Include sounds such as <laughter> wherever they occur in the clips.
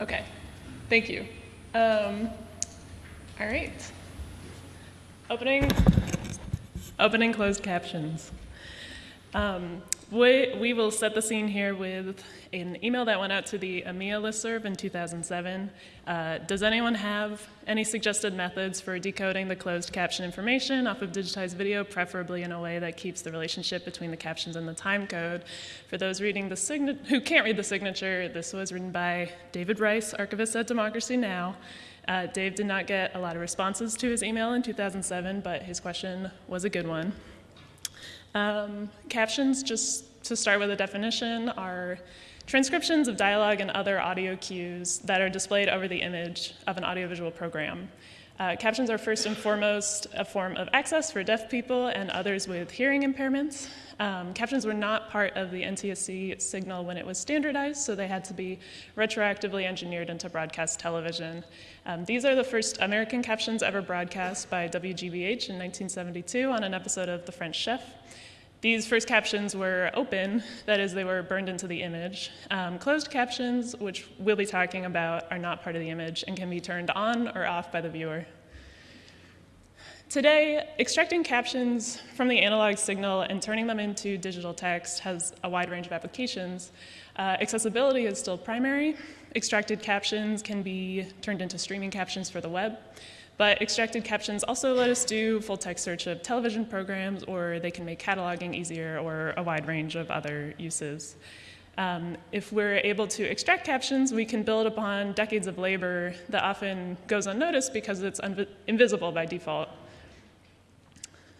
Okay, thank you. Um, all right. Opening, opening closed captions. Um, we, we will set the scene here with an email that went out to the AMIA listserv in 2007. Uh, does anyone have any suggested methods for decoding the closed caption information off of digitized video, preferably in a way that keeps the relationship between the captions and the time code? For those reading the who can't read the signature, this was written by David Rice, archivist at Democracy Now! Uh, Dave did not get a lot of responses to his email in 2007, but his question was a good one. Um, captions, just to start with a definition, are transcriptions of dialogue and other audio cues that are displayed over the image of an audiovisual program. Uh, captions are first and foremost a form of access for deaf people and others with hearing impairments. Um, captions were not part of the NTSC signal when it was standardized, so they had to be retroactively engineered into broadcast television. Um, these are the first American captions ever broadcast by WGBH in 1972 on an episode of The French Chef. These first captions were open, that is, they were burned into the image. Um, closed captions, which we'll be talking about, are not part of the image and can be turned on or off by the viewer. Today, extracting captions from the analog signal and turning them into digital text has a wide range of applications. Uh, accessibility is still primary. Extracted captions can be turned into streaming captions for the web. But extracted captions also let us do full text search of television programs, or they can make cataloging easier, or a wide range of other uses. Um, if we're able to extract captions, we can build upon decades of labor that often goes unnoticed because it's invisible by default.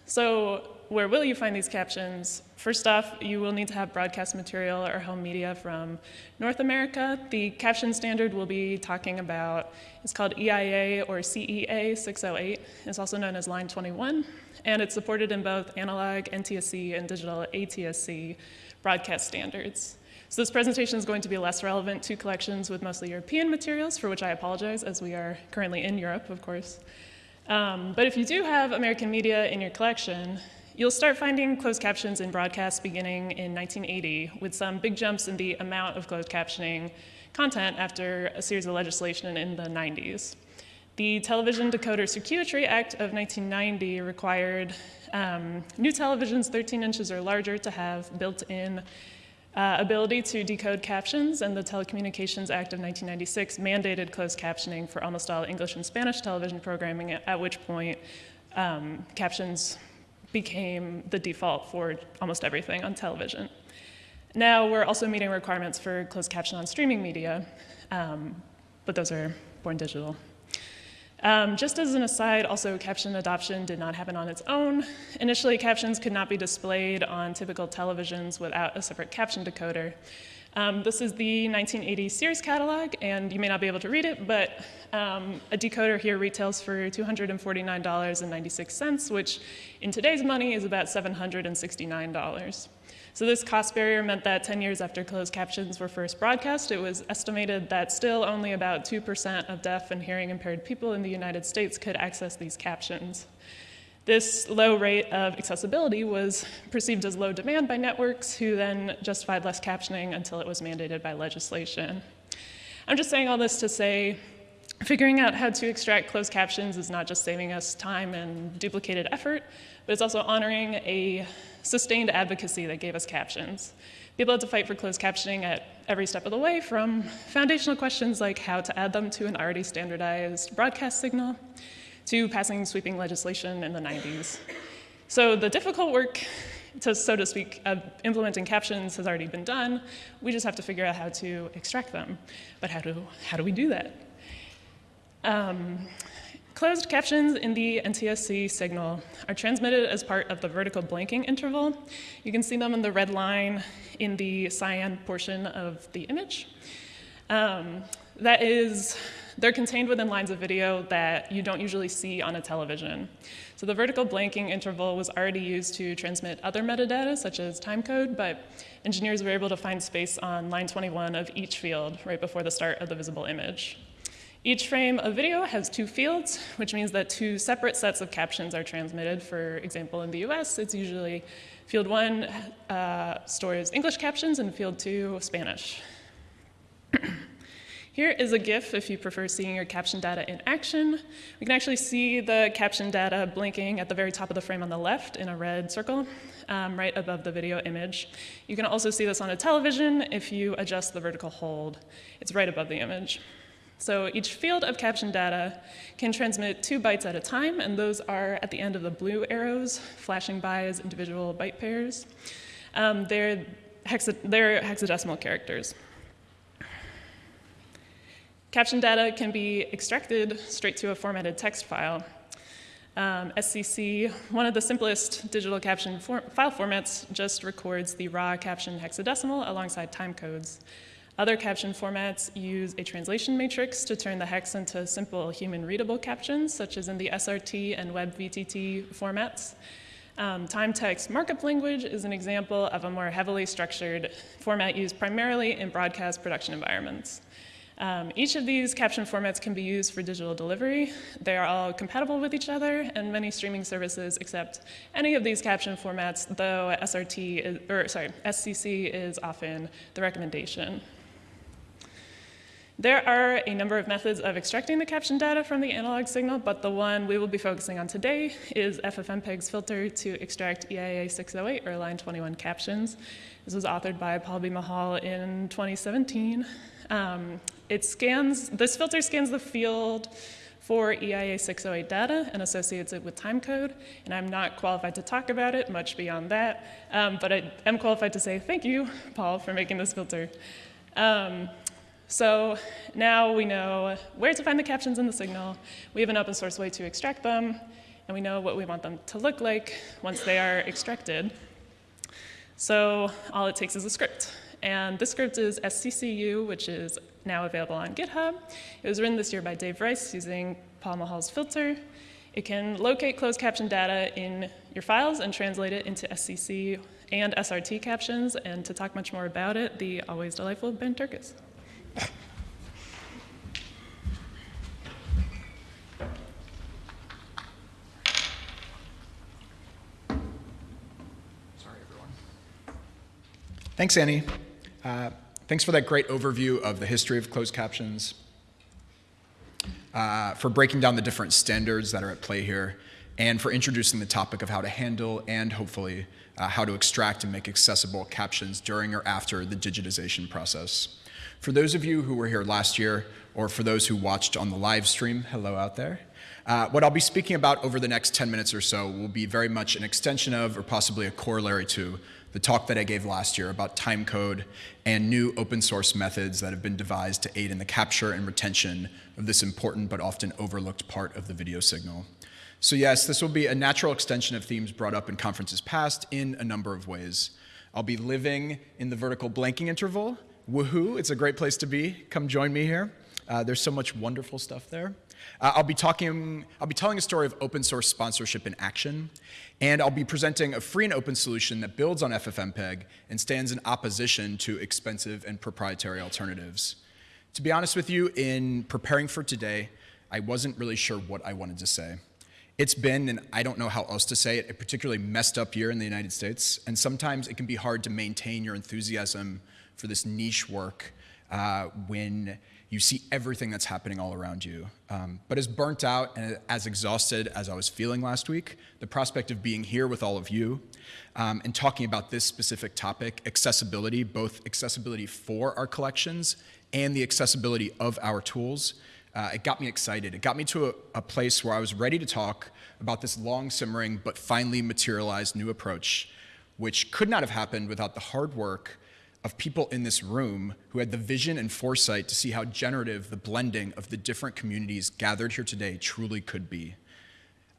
So where will you find these captions? First off, you will need to have broadcast material or home media from North America. The caption standard we'll be talking about is called EIA or CEA 608. It's also known as Line 21, and it's supported in both analog NTSC and digital ATSC broadcast standards. So this presentation is going to be less relevant to collections with mostly European materials, for which I apologize, as we are currently in Europe, of course. Um, but if you do have American media in your collection, you'll start finding closed captions in broadcasts beginning in 1980, with some big jumps in the amount of closed captioning content after a series of legislation in the 90s. The Television Decoder Circuitry Act of 1990 required um, new televisions 13 inches or larger to have built-in uh, ability to decode captions, and the Telecommunications Act of 1996 mandated closed captioning for almost all English and Spanish television programming, at which point um, captions became the default for almost everything on television. Now we're also meeting requirements for closed caption on streaming media, um, but those are born digital. Um, just as an aside, also caption adoption did not happen on its own. Initially, captions could not be displayed on typical televisions without a separate caption decoder. Um, this is the 1980 Sears catalog, and you may not be able to read it, but um, a decoder here retails for $249.96, which in today's money is about $769. So this cost barrier meant that 10 years after closed captions were first broadcast, it was estimated that still only about 2% of deaf and hearing impaired people in the United States could access these captions. This low rate of accessibility was perceived as low demand by networks who then justified less captioning until it was mandated by legislation. I'm just saying all this to say figuring out how to extract closed captions is not just saving us time and duplicated effort, but it's also honoring a sustained advocacy that gave us captions. People had to fight for closed captioning at every step of the way, from foundational questions like how to add them to an already standardized broadcast signal, to passing sweeping legislation in the 90s. So the difficult work, to, so to speak, of implementing captions has already been done. We just have to figure out how to extract them. But how do, how do we do that? Um, Closed captions in the NTSC signal are transmitted as part of the vertical blanking interval. You can see them in the red line in the cyan portion of the image. Um, that is, they're contained within lines of video that you don't usually see on a television. So the vertical blanking interval was already used to transmit other metadata, such as timecode, but engineers were able to find space on line 21 of each field right before the start of the visible image. Each frame of video has two fields, which means that two separate sets of captions are transmitted. For example, in the US, it's usually field one uh, stores English captions and field two Spanish. <clears throat> Here is a GIF if you prefer seeing your caption data in action. We can actually see the caption data blinking at the very top of the frame on the left in a red circle, um, right above the video image. You can also see this on a television if you adjust the vertical hold. It's right above the image. So each field of caption data can transmit two bytes at a time, and those are at the end of the blue arrows, flashing by as individual byte pairs. Um, they're, hexa they're hexadecimal characters. Caption data can be extracted straight to a formatted text file. Um, SCC, one of the simplest digital caption for file formats, just records the raw caption hexadecimal alongside timecodes. Other caption formats use a translation matrix to turn the hex into simple human readable captions, such as in the SRT and WebVTT formats. Um, time text markup language is an example of a more heavily structured format used primarily in broadcast production environments. Um, each of these caption formats can be used for digital delivery. They are all compatible with each other, and many streaming services accept any of these caption formats, though SRT is, or sorry, SCC is often the recommendation. There are a number of methods of extracting the caption data from the analog signal, but the one we will be focusing on today is FFmpeg's filter to extract EIA 608 or line 21 captions. This was authored by Paul B. Mahol in 2017. Um, it scans, this filter scans the field for EIA 608 data and associates it with timecode, and I'm not qualified to talk about it much beyond that, um, but I am qualified to say thank you, Paul, for making this filter. Um, so now we know where to find the captions in the signal. We have an open source way to extract them, and we know what we want them to look like once they are extracted. So all it takes is a script. And this script is SCCyou, which is now available on GitHub. It was written this year by Dave Rice using Paul Mahol's filter. It can locate closed caption data in your files and translate it into SCC and SRT captions. And to talk much more about it, the always delightful Ben Turkus. Thanks, Annie. Uh, thanks for that great overview of the history of closed captions, uh, for breaking down the different standards that are at play here, and for introducing the topic of how to handle and hopefully uh, how to extract and make accessible captions during or after the digitization process. For those of you who were here last year, or for those who watched on the live stream, hello out there. Uh, what I'll be speaking about over the next 10 minutes or so will be very much an extension of, or possibly a corollary to, the talk that I gave last year about timecode and new open source methods that have been devised to aid in the capture and retention of this important but often overlooked part of the video signal. So yes, this will be a natural extension of themes brought up in conferences past in a number of ways. I'll be living in the vertical blanking interval. Woohoo, it's a great place to be. Come join me here. Uh, there's so much wonderful stuff there. Uh, I'll be talking, I'll be telling a story of open source sponsorship in action, and I'll be presenting a free and open solution that builds on FFmpeg and stands in opposition to expensive and proprietary alternatives. To be honest with you, in preparing for today, I wasn't really sure what I wanted to say. It's been, and I don't know how else to say it, a particularly messed up year in the United States, and sometimes it can be hard to maintain your enthusiasm for this niche work uh, when you see everything that's happening all around you. Um, but as burnt out and as exhausted as I was feeling last week, the prospect of being here with all of you um, and talking about this specific topic, accessibility, both accessibility for our collections and the accessibility of our tools, uh, it got me excited. It got me to a, a place where I was ready to talk about this long simmering but finally materialized new approach, which could not have happened without the hard work of people in this room who had the vision and foresight to see how generative the blending of the different communities gathered here today truly could be.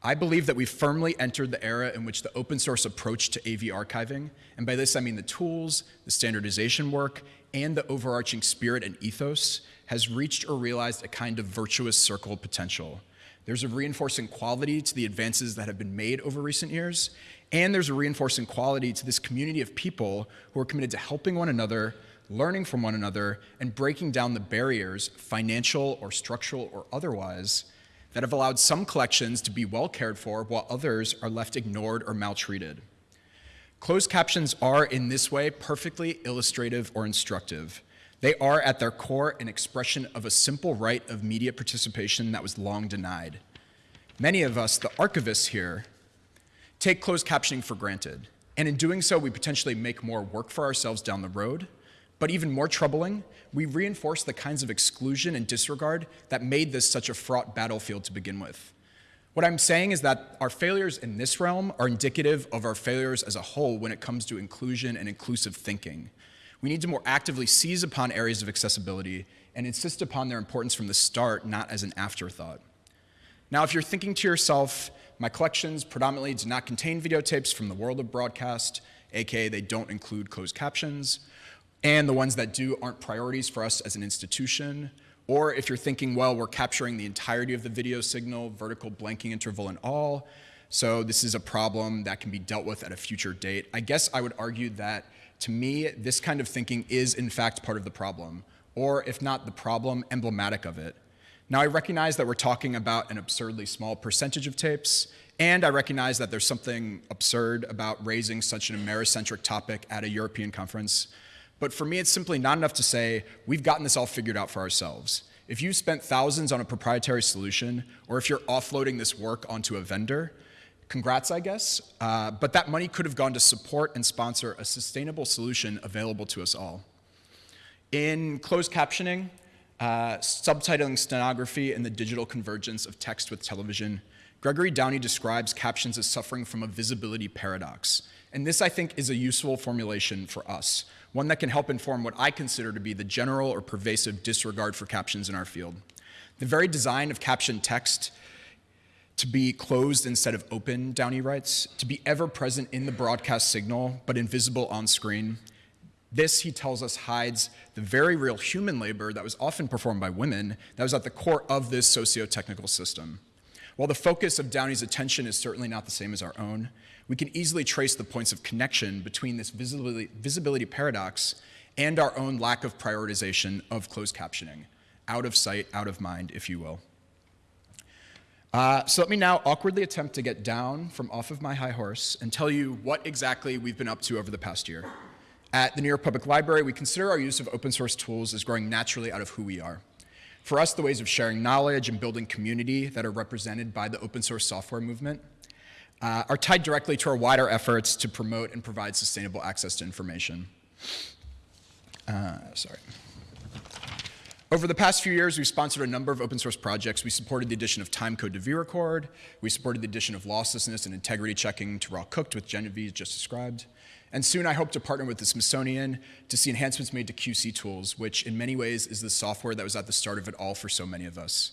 I believe that we've firmly entered the era in which the open source approach to AV archiving, and by this I mean the tools, the standardization work, and the overarching spirit and ethos, has reached or realized a kind of virtuous circle potential. There's a reinforcing quality to the advances that have been made over recent years, and there's a reinforcing quality to this community of people who are committed to helping one another, learning from one another, and breaking down the barriers, financial or structural or otherwise, that have allowed some collections to be well cared for while others are left ignored or maltreated. Closed captions are, in this way, perfectly illustrative or instructive. They are, at their core, an expression of a simple right of media participation that was long denied. Many of us, the archivists here, take closed captioning for granted. And in doing so, we potentially make more work for ourselves down the road. But even more troubling, we reinforce the kinds of exclusion and disregard that made this such a fraught battlefield to begin with. What I'm saying is that our failures in this realm are indicative of our failures as a whole when it comes to inclusion and inclusive thinking. We need to more actively seize upon areas of accessibility and insist upon their importance from the start, not as an afterthought. Now, if you're thinking to yourself, my collections predominantly do not contain videotapes from the world of broadcast, aka they don't include closed captions, and the ones that do aren't priorities for us as an institution, or if you're thinking, well, we're capturing the entirety of the video signal, vertical blanking interval and all, so this is a problem that can be dealt with at a future date. I guess I would argue that, to me, this kind of thinking is in fact part of the problem, or if not the problem, emblematic of it. Now, I recognize that we're talking about an absurdly small percentage of tapes, and I recognize that there's something absurd about raising such an Americentric topic at a European conference. But for me, it's simply not enough to say, we've gotten this all figured out for ourselves. If you've spent thousands on a proprietary solution, or if you're offloading this work onto a vendor, congrats, I guess. Uh, but that money could have gone to support and sponsor a sustainable solution available to us all. In closed captioning, uh, subtitling stenography, and the digital convergence of text with television, Gregory Downey describes captions as suffering from a visibility paradox. And this, I think, is a useful formulation for us, one that can help inform what I consider to be the general or pervasive disregard for captions in our field. The very design of captioned text to be closed instead of open, Downey writes, to be ever present in the broadcast signal but invisible on screen. This, he tells us, hides the very real human labor that was often performed by women that was at the core of this socio-technical system. While the focus of Downey's attention is certainly not the same as our own, we can easily trace the points of connection between this visibility, visibility paradox and our own lack of prioritization of closed captioning. Out of sight, out of mind, if you will. Uh, so let me now awkwardly attempt to get down from off of my high horse and tell you what exactly we've been up to over the past year. At the New York Public Library, we consider our use of open source tools as growing naturally out of who we are. For us, the ways of sharing knowledge and building community that are represented by the open source software movement uh, are tied directly to our wider efforts to promote and provide sustainable access to information. Uh, sorry. Over the past few years, we've sponsored a number of open source projects. We supported the addition of timecode to vRecord. We supported the addition of losslessness and integrity checking to RAWcooked with Genevieve just described. And soon I hope to partner with the Smithsonian to see enhancements made to QCTools, which in many ways is the software that was at the start of it all for so many of us.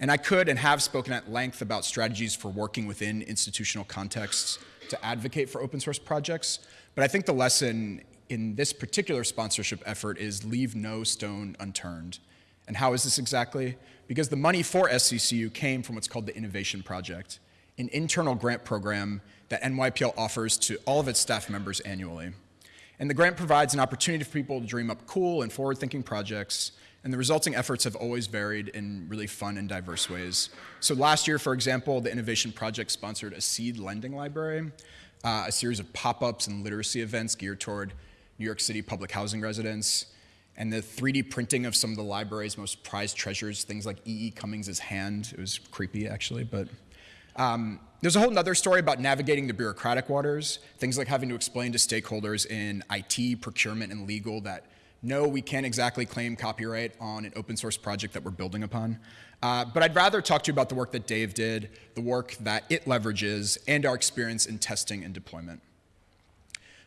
And I could and have spoken at length about strategies for working within institutional contexts to advocate for open source projects, but I think the lesson in this particular sponsorship effort is leave no stone unturned. And how is this exactly? Because the money for SCCyou came from what's called the Innovation Project, an internal grant program that NYPL offers to all of its staff members annually. And the grant provides an opportunity for people to dream up cool and forward-thinking projects, and the resulting efforts have always varied in really fun and diverse ways. So last year, for example, the Innovation Project sponsored a seed lending library, uh, a series of pop-ups and literacy events geared toward New York City public housing residents, and the 3D printing of some of the library's most prized treasures, things like E.E. E. Cummings' hand. It was creepy, actually, but um, there's a whole other story about navigating the bureaucratic waters, things like having to explain to stakeholders in IT, procurement, and legal that no, we can't exactly claim copyright on an open source project that we're building upon. Uh, but I'd rather talk to you about the work that Dave did, the work that it leverages, and our experience in testing and deployment.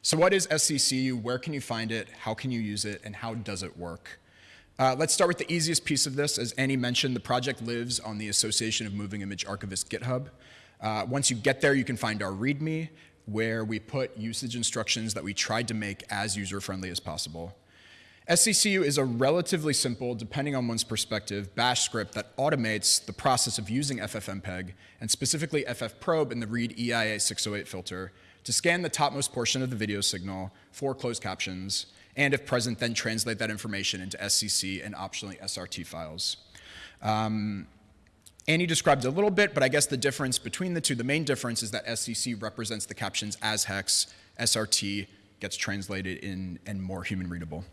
So what is SCCyou? Where can you find it? How can you use it? And how does it work? Uh, let's start with the easiest piece of this. As Annie mentioned, the project lives on the Association of Moving Image Archivists GitHub. Uh, once you get there, you can find our README, where we put usage instructions that we tried to make as user-friendly as possible. SCCyou is a relatively simple, depending on one's perspective, bash script that automates the process of using FFmpeg, and specifically ffprobe and the read EIA 608 filter, to scan the topmost portion of the video signal for closed captions, and if present, then translate that information into SCC and optionally SRT files. Um, Annie described a little bit, but I guess the difference between the two, the main difference is that SCC represents the captions as hex, SRT gets translated in and more human readable.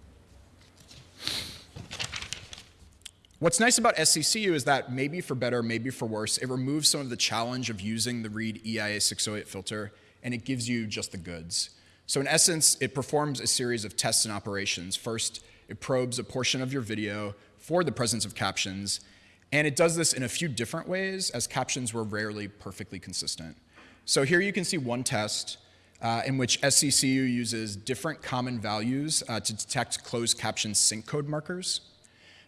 What's nice about SCCyou is that maybe for better, maybe for worse, it removes some of the challenge of using the Read EIA 608 filter and it gives you just the goods. So in essence, it performs a series of tests and operations. First, it probes a portion of your video for the presence of captions, and it does this in a few different ways as captions were rarely perfectly consistent. So here you can see one test uh, in which SCCyou uses different common values uh, to detect closed caption sync code markers.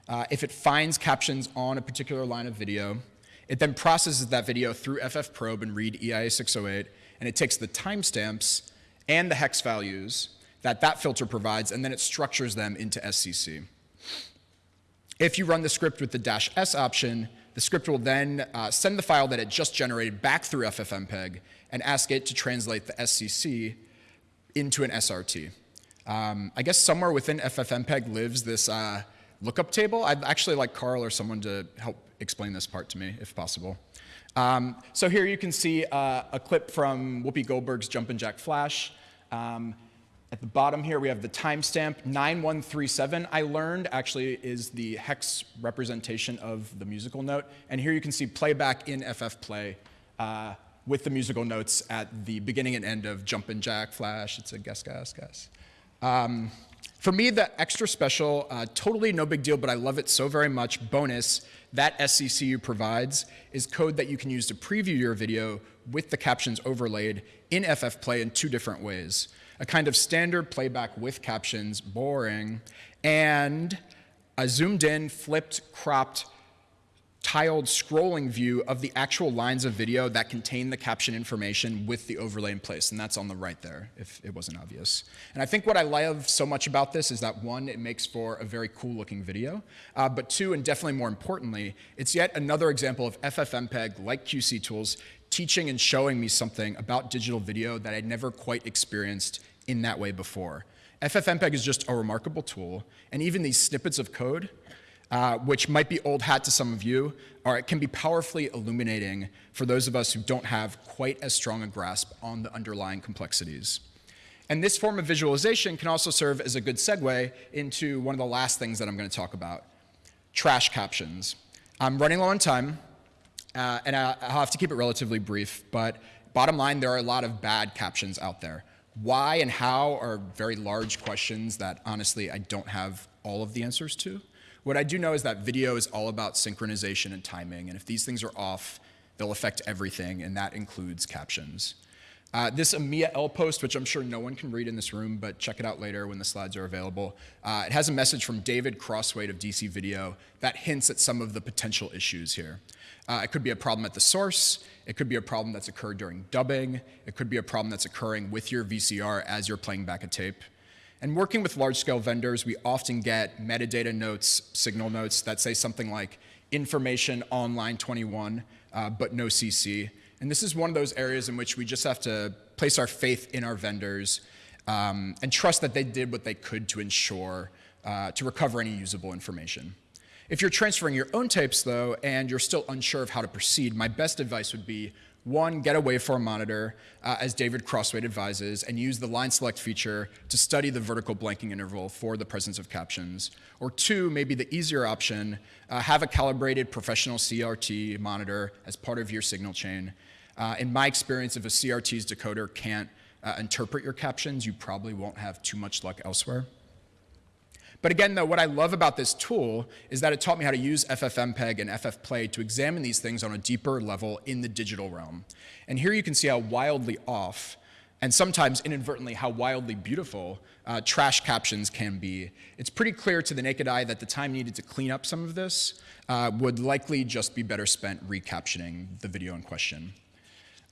Uh, if it finds captions on a particular line of video, it then processes that video through FFProbe and read EIA 608, and it takes the timestamps and the hex values that that filter provides, and then it structures them into SCC. If you run the script with the dash S option, the script will then uh, send the file that it just generated back through FFmpeg and ask it to translate the SCC into an SRT. Um, I guess somewhere within FFmpeg lives this uh, lookup table. I'd actually like Carl or someone to help explain this part to me, if possible. Um, so here you can see uh, a clip from Whoopi Goldberg's Jumpin' Jack Flash. Um, at the bottom here, we have the timestamp 9137. I learned actually is the hex representation of the musical note. And here you can see playback in FFplay uh, with the musical notes at the beginning and end of Jumpin' Jack Flash. It's a guess, guess, guess. Um, for me, the extra special, uh, totally no big deal, but I love it so very much, bonus that SCCyou provides is code that you can use to preview your video with the captions overlaid in FFplay in two different ways. A kind of standard playback with captions, boring, and a zoomed in, flipped, cropped tiled scrolling view of the actual lines of video that contain the caption information with the overlay in place, and that's on the right there, if it wasn't obvious. And I think what I love so much about this is that one, it makes for a very cool looking video, uh, but two, and definitely more importantly, it's yet another example of FFmpeg, like QCTools, teaching and showing me something about digital video that I'd never quite experienced in that way before. FFmpeg is just a remarkable tool, and even these snippets of code uh, which might be old hat to some of you, or it can be powerfully illuminating for those of us who don't have quite as strong a grasp on the underlying complexities. And this form of visualization can also serve as a good segue into one of the last things that I'm going to talk about, trash captions. I'm running low on time, uh, and I'll have to keep it relatively brief, but bottom line, there are a lot of bad captions out there. Why and how are very large questions that honestly I don't have all of the answers to. What I do know is that video is all about synchronization and timing, and if these things are off, they'll affect everything, and that includes captions. Uh, this AMIA-L post, which I'm sure no one can read in this room, but check it out later when the slides are available. Uh, it has a message from David Crosthwaite of DC Video that hints at some of the potential issues here. Uh, it could be a problem at the source. It could be a problem that's occurred during dubbing. It could be a problem that's occurring with your VCR as you're playing back a tape. And working with large-scale vendors, we often get metadata notes, signal notes that say something like information on line 21, uh, but no CC. And this is one of those areas in which we just have to place our faith in our vendors um, and trust that they did what they could to ensure uh, to recover any usable information. If you're transferring your own tapes, though, and you're still unsure of how to proceed, my best advice would be one, get a waveform monitor, uh, as David Crosthwaite advises, and use the line select feature to study the vertical blanking interval for the presence of captions. Or two, maybe the easier option, uh, have a calibrated professional CRT monitor as part of your signal chain. Uh, in my experience, if a CRT's decoder can't uh, interpret your captions, you probably won't have too much luck elsewhere. But again, though, what I love about this tool is that it taught me how to use FFmpeg and FFplay to examine these things on a deeper level in the digital realm. And here you can see how wildly off, and sometimes inadvertently how wildly beautiful, uh, trash captions can be. It's pretty clear to the naked eye that the time needed to clean up some of this uh, would likely just be better spent recaptioning the video in question.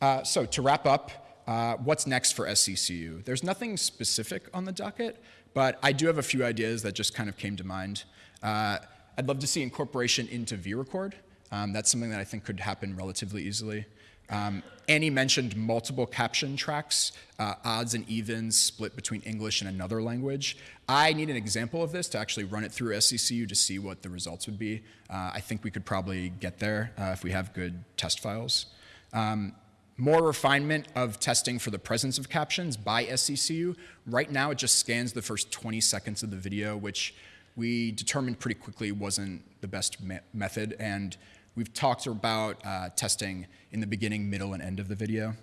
Uh, so to wrap up, uh, what's next for SCCyou? There's nothing specific on the docket, but I do have a few ideas that just kind of came to mind. Uh, I'd love to see incorporation into vRecord. Um, that's something that I think could happen relatively easily. Um, Annie mentioned multiple caption tracks, uh, odds and evens split between English and another language. I need an example of this to actually run it through SCCyou to see what the results would be. Uh, I think we could probably get there uh, if we have good test files. Um, more refinement of testing for the presence of captions by SCCyou. Right now, it just scans the first 20 seconds of the video, which we determined pretty quickly wasn't the best me- method, and we've talked about uh, testing in the beginning, middle, and end of the video.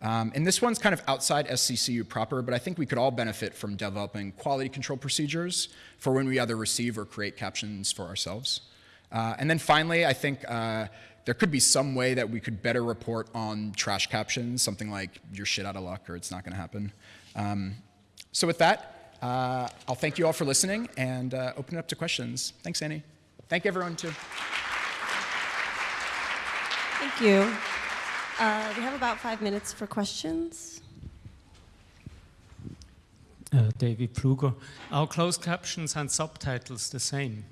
Um, and this one's kind of outside SCCyou proper, but I think we could all benefit from developing quality control procedures for when we either receive or create captions for ourselves. Uh, and then finally, I think uh, there could be some way that we could better report on trash captions, something like you're shit out of luck or it's not going to happen. Um, so with that, uh, I'll thank you all for listening and uh, open it up to questions. Thanks, Annie. Thank you, everyone too. Thank you. Uh, we have about five minutes for questions. Uh, David Pfluger. Are closed captions and subtitles the same?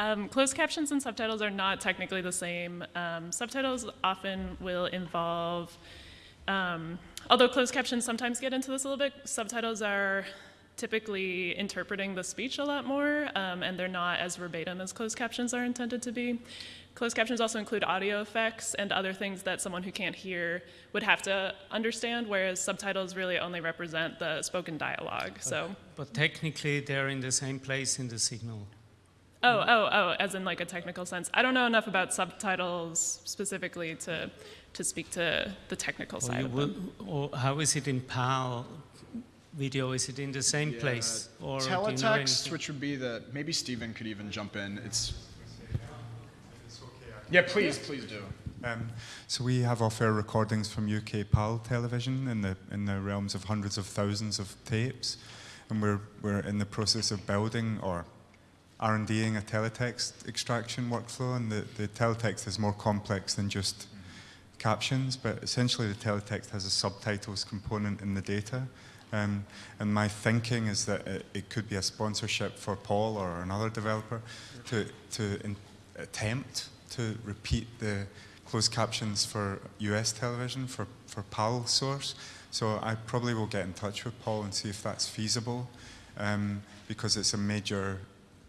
Um, closed captions and subtitles are not technically the same. Um, subtitles often will involve, um, although closed captions sometimes get into this a little bit, subtitles are typically interpreting the speech a lot more, um, and they're not as verbatim as closed captions are intended to be. Closed captions also include audio effects and other things that someone who can't hear would have to understand, whereas subtitles really only represent the spoken dialogue. So, But technically, they're in the same place in the signal. Oh, oh, oh, as in like a technical sense. I don't know enough about subtitles specifically to, to speak to the technical Or, side of will, them. or how is it in PAL video? Is it in the same place? Or do you know Teletext, which would be the maybe Stephen could even jump in. It's yeah, please, please do. Um, so we have off-air recordings from UK PAL television in the in the realms of hundreds of thousands of tapes, and we're we're in the process of building or R&Ding a teletext extraction workflow, and the, the teletext is more complex than just captions, but essentially the teletext has a subtitles component in the data. Um, and my thinking is that it, it could be a sponsorship for Paul or another developer to, to in, attempt to repeat the closed captions for US television for, for PAL source. So I probably will get in touch with Paul and see if that's feasible um, because it's a major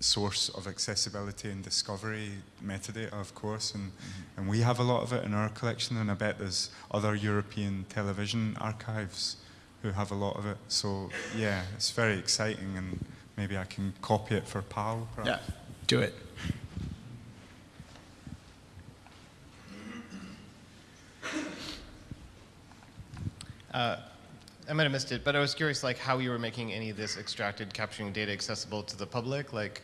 source of accessibility and discovery metadata, of course, and, and we have a lot of it in our collection, and I bet there's other European television archives who have a lot of it. So yeah, it's very exciting, and maybe I can copy it for PAL. Perhaps. Yeah, do it. Uh, I might have missed it, but I was curious, like, how you were making any of this extracted captioning data accessible to the public, like,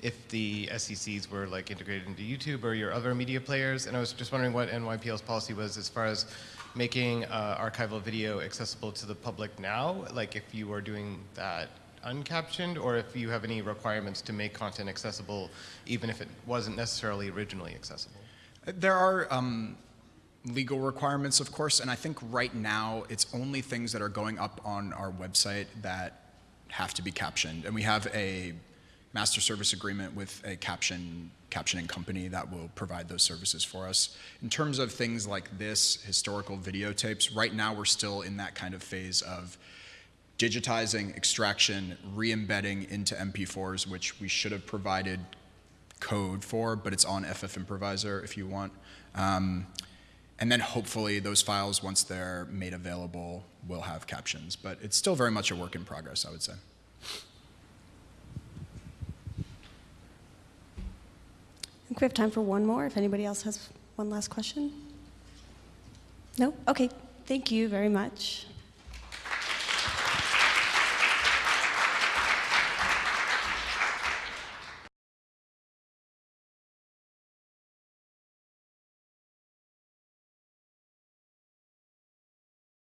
if the SCCs were like integrated into YouTube or your other media players. And I was just wondering what NYPL's policy was as far as making uh, archival video accessible to the public now, like if you are doing that uncaptioned, or if you have any requirements to make content accessible, even if it wasn't necessarily originally accessible. There are um, legal requirements, of course, and I think right now it's only things that are going up on our website that have to be captioned. And we have a master service agreement with a caption captioning company that will provide those services for us. In terms of things like this, historical videotapes, right now we're still in that kind of phase of digitizing, extraction, re-embedding into MP4s, which we should have provided code for, but it's on ffmprovisr if you want. Um, and then hopefully those files, once they're made available, will have captions. But it's still very much a work in progress, I would say. I think we have time for one more, if anybody else has one last question. No? Okay, thank you very much.